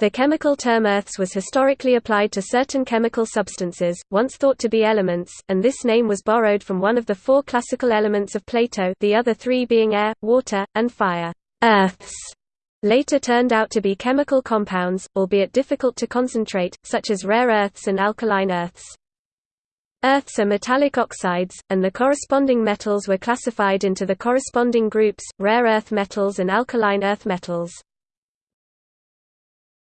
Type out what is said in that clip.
The chemical term earths was historically applied to certain chemical substances, once thought to be elements, and this name was borrowed from one of the four classical elements of Plato the other three being air, water, and fire. Earths later turned out to be chemical compounds, albeit difficult to concentrate, such as rare earths and alkaline earths. Earths are metallic oxides, and the corresponding metals were classified into the corresponding groups, rare earth metals and alkaline earth metals.